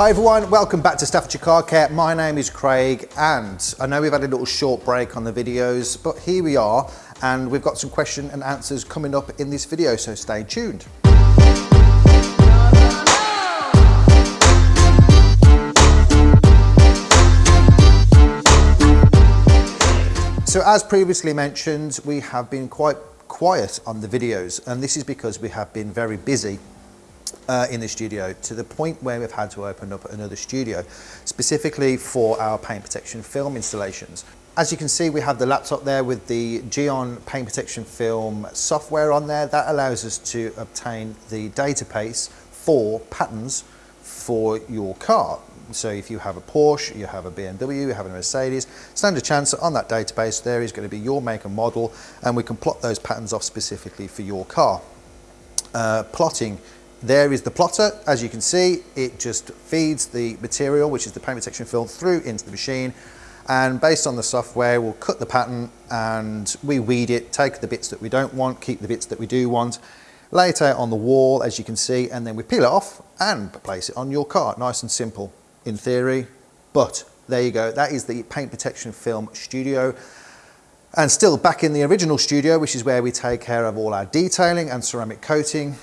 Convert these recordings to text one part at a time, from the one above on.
Hi everyone, welcome back to Staffordshire Car Care. My name is Craig and I know we've had a little short break on the videos, but here we are and we've got some question and answers coming up in this video, so stay tuned. So as previously mentioned, we have been quite quiet on the videos and this is because we have been very busy uh, in the studio to the point where we've had to open up another studio specifically for our paint protection film installations. As you can see, we have the laptop there with the Gyeon paint protection film software on there. That allows us to obtain the database for patterns for your car. So if you have a Porsche, you have a BMW, you have a Mercedes, stand a chance on that database there is going to be your make and model and we can plot those patterns off specifically for your car. Uh, plotting there is the plotter. As you can see, it just feeds the material, which is the paint protection film, through into the machine. And based on the software, we'll cut the pattern and we weed it, take the bits that we don't want, keep the bits that we do want, lay it out on the wall, as you can see, and then we peel it off and place it on your car. Nice and simple in theory, but there you go. That is the paint protection film studio. And still back in the original studio, which is where we take care of all our detailing and ceramic coating.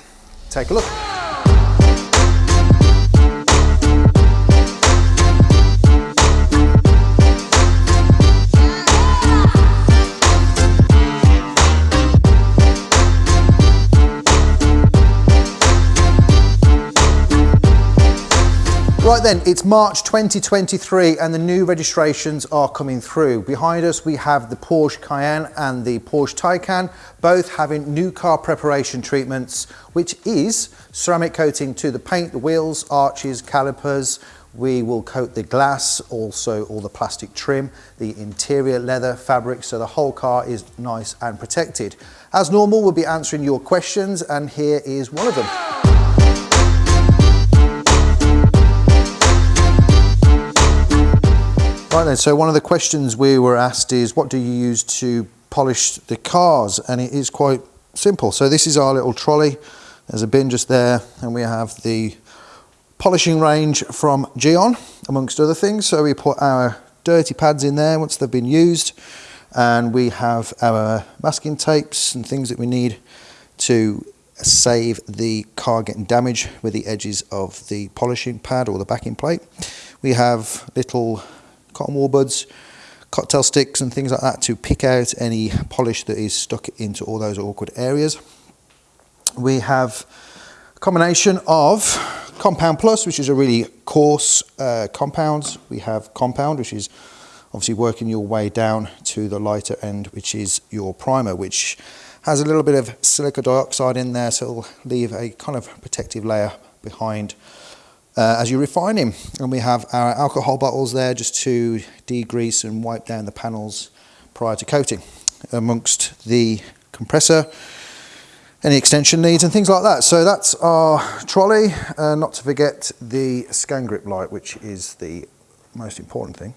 Take a look. Right then, it's March 2023 and the new registrations are coming through. Behind us we have the Porsche Cayenne and the Porsche Taycan, both having new car preparation treatments, which is ceramic coating to the paint, the wheels, arches, calipers. We will coat the glass, also all the plastic trim, the interior leather fabric, so the whole car is nice and protected. As normal, we'll be answering your questions and here is one of them. Right then, so one of the questions we were asked is what do you use to polish the cars? And it is quite simple. So this is our little trolley. There's a bin just there and we have the polishing range from Gyeon amongst other things. So we put our dirty pads in there once they've been used and we have our masking tapes and things that we need to save the car getting damaged with the edges of the polishing pad or the backing plate. We have little cotton wool buds, cocktail sticks and things like that to pick out any polish that is stuck into all those awkward areas. We have a combination of Compound Plus, which is a really coarse uh, compound. We have Compound, which is obviously working your way down to the lighter end, which is your primer, which has a little bit of silica dioxide in there, so it'll leave a kind of protective layer behind uh, as you refine him. And we have our alcohol bottles there just to degrease and wipe down the panels prior to coating amongst the compressor any extension needs and things like that. So that's our trolley, uh, not to forget the Scangrip light, which is the most important thing,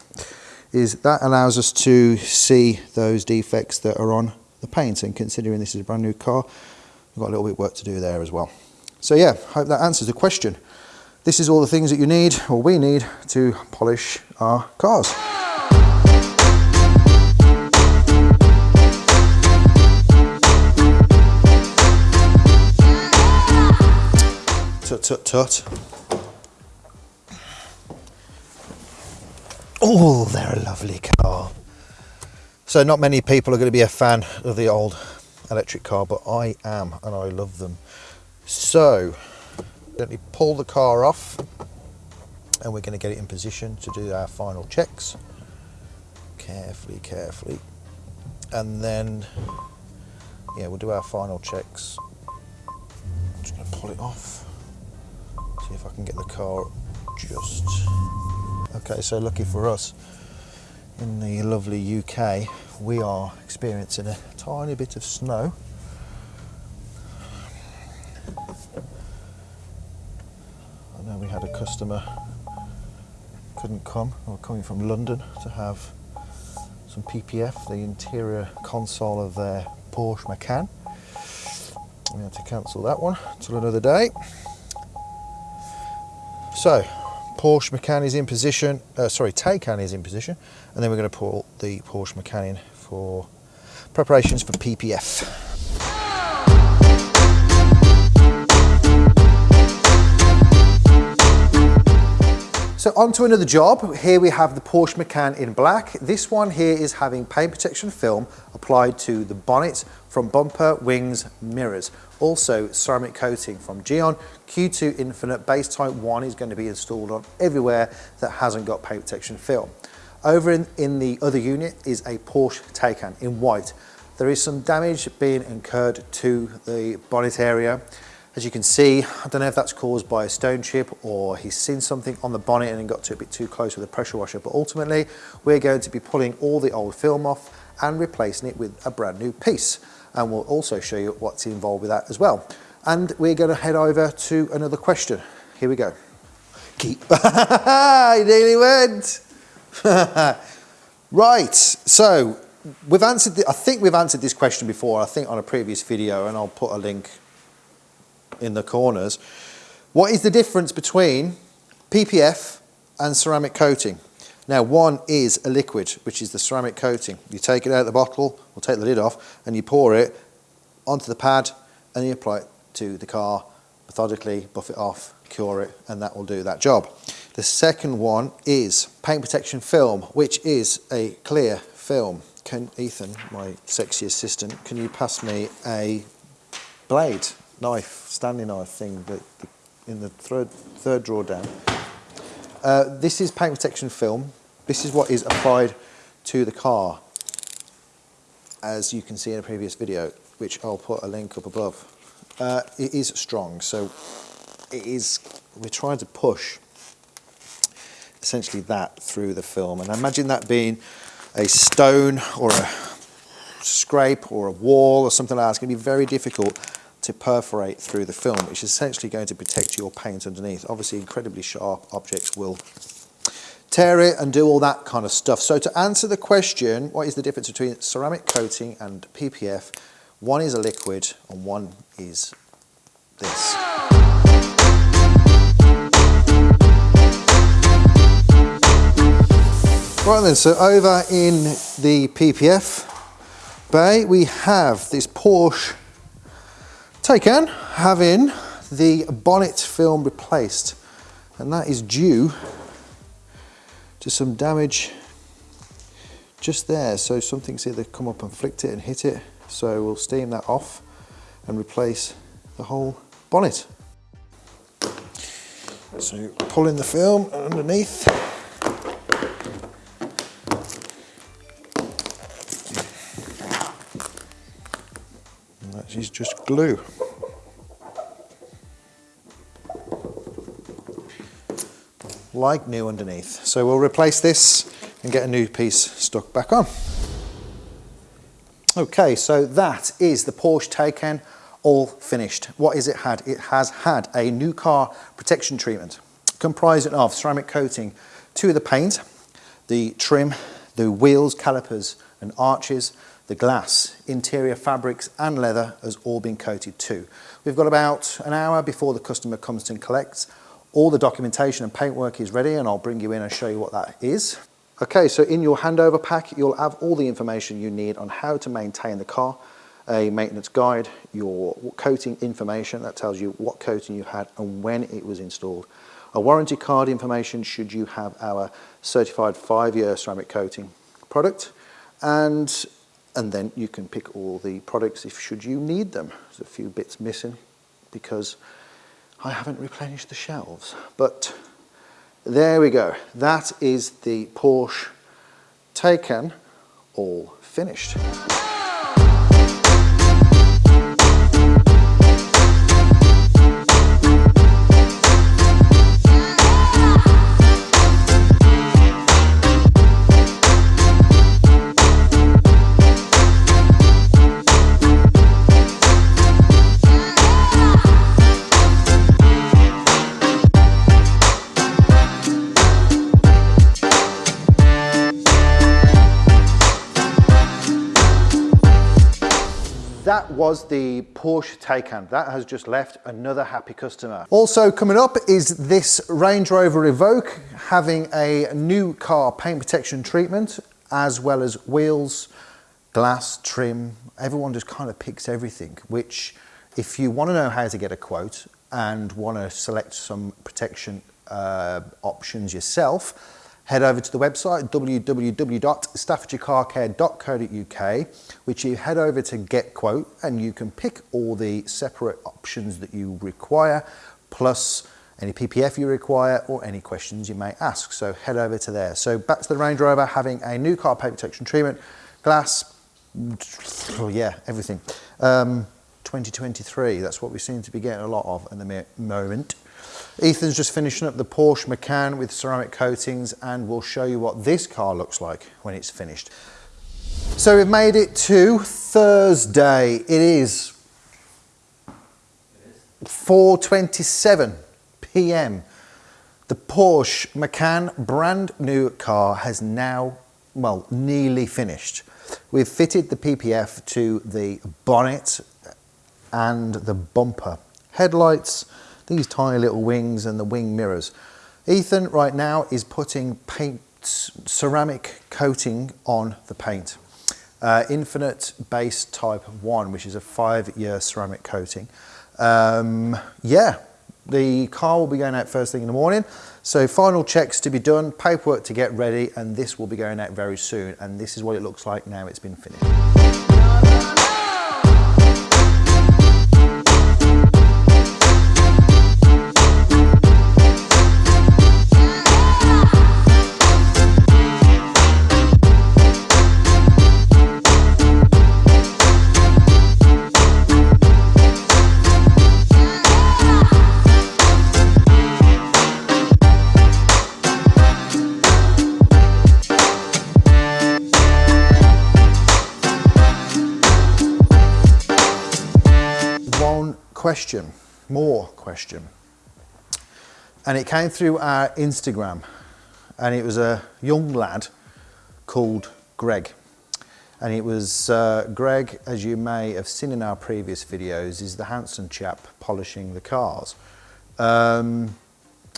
is that allows us to see those defects that are on the paint. And considering this is a brand new car, we've got a little bit of work to do there as well. So yeah, hope that answers the question. This is all the things that you need, or we need, to polish our cars. Tut tut tut. Oh, they're a lovely car. So not many people are going to be a fan of the old electric car, but I am, and I love them. So, gently pull the car off and we're going to get it in position to do our final checks. Carefully carefully. And then yeah we'll do our final checks. I'm just going to pull it off. See if I can get the car just. Okay so lucky for us in the lovely UK we are experiencing a tiny bit of snow we had a customer couldn't come, or coming from London to have some PPF, the interior console of their Porsche Macan. We had to cancel that one till another day. So, Porsche Macan is in position, uh, sorry, Taycan is in position, and then we're going to pull the Porsche Macan in for preparations for PPF. So on to another job. Here we have the Porsche Macan in black. This one here is having paint protection film applied to the bonnet from bumper, wings, mirrors. Also ceramic coating from Gyeon. Q2 Infinite base type 1 is going to be installed on everywhere that hasn't got paint protection film. Over in, in the other unit is a Porsche Taycan in white. There is some damage being incurred to the bonnet area. As you can see, I don't know if that's caused by a stone chip or he's seen something on the bonnet and got to a bit too close with a pressure washer, but ultimately we're going to be pulling all the old film off and replacing it with a brand new piece. And we'll also show you what's involved with that as well. And we're going to head over to another question. Here we go. Keep. he nearly went. right, so we've answered, the, I think we've answered this question before, I think on a previous video, and I'll put a link in the corners. What is the difference between PPF and ceramic coating? Now one is a liquid, which is the ceramic coating. You take it out of the bottle, or take the lid off, and you pour it onto the pad, and you apply it to the car, methodically buff it off, cure it, and that will do that job. The second one is paint protection film, which is a clear film. Can Ethan, my sexy assistant, can you pass me a blade? Knife, Stanley knife thing that in the third, third drawer down. Uh, this is paint protection film. This is what is applied to the car, as you can see in a previous video, which I'll put a link up above. Uh, it is strong, so it is, we're trying to push essentially that through the film. And imagine that being a stone or a scrape or a wall or something like that. It's going to be very difficult to perforate through the film, which is essentially going to protect your paint underneath. Obviously, incredibly sharp objects will tear it and do all that kind of stuff. So to answer the question, what is the difference between ceramic coating and PPF? One is a liquid and one is this. Right then, so over in the PPF bay, we have this Porsche Taycan having the bonnet film replaced and that is due to some damage just there. So something's either come up and flicked it and hit it. So we'll steam that off and replace the whole bonnet. So pulling the film underneath just glue. Like new underneath. So we'll replace this and get a new piece stuck back on. Okay, so that is the Porsche Taycan all finished. What is it had? It has had a new car protection treatment comprising of ceramic coating to the paint, the trim, the wheels, calipers and arches, the glass, interior fabrics and leather has all been coated too. We've got about an hour before the customer comes and collects. All the documentation and paintwork is ready and I'll bring you in and show you what that is. Okay, so in your handover pack, you'll have all the information you need on how to maintain the car, a maintenance guide, your coating information that tells you what coating you had and when it was installed, a warranty card information should you have our certified five-year ceramic coating product, and and then you can pick all the products if should you need them. There's a few bits missing because I haven't replenished the shelves. But there we go. That is the Porsche Taycan all finished. Was the Porsche Taycan. That has just left another happy customer. Also coming up is this Range Rover Evoque having a new car paint protection treatment as well as wheels, glass, trim. Everyone just kind of picks everything, which if you want to know how to get a quote and want to select some protection uh, options yourself, head over to the website www.staffordshirecarcare.co.uk which you head over to get quote and you can pick all the separate options that you require plus any PPF you require or any questions you may ask. So head over to there. So back to the Range Rover having a new car paint protection treatment, glass, yeah, everything. Um, 2023, that's what we seem to be getting a lot of at the moment. Ethan's just finishing up the Porsche Macan with ceramic coatings and we'll show you what this car looks like when it's finished. So we've made it to Thursday. It is 4.27 p.m. The Porsche Macan brand new car has now, well, nearly finished. We've fitted the PPF to the bonnet and the bumper. Headlights, these tiny little wings and the wing mirrors. Ethan right now is putting paint, ceramic coating on the paint. Uh, Infinite Base Type 1, which is a five-year ceramic coating. Um, yeah, the car will be going out first thing in the morning. So final checks to be done, paperwork to get ready, and this will be going out very soon. And this is what it looks like now it's been finished. Question, more question. And it came through our Instagram and it was a young lad called Greg. And it was uh, Greg, as you may have seen in our previous videos, is the handsome chap polishing the cars. Um,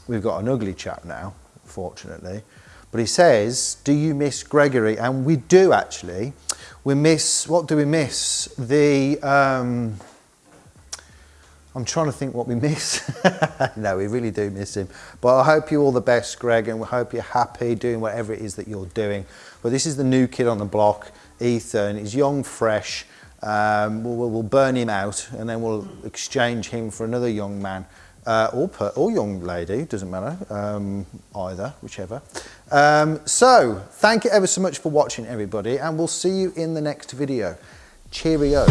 we've got an ugly chap now, fortunately. But he says, do you miss Gregory? And we do actually. We miss, what do we miss? The, um, I'm trying to think what we miss. no, we really do miss him. But I hope you all the best, Greg, and we hope you're happy doing whatever it is that you're doing. But this is the new kid on the block, Ethan. He's young, fresh. Um, we'll, we'll, burn him out and then we'll exchange him for another young man uh, or, per, or young lady, doesn't matter, um, either, whichever. Um, so, thank you ever so much for watching, everybody, and we'll see you in the next video. Cheerio.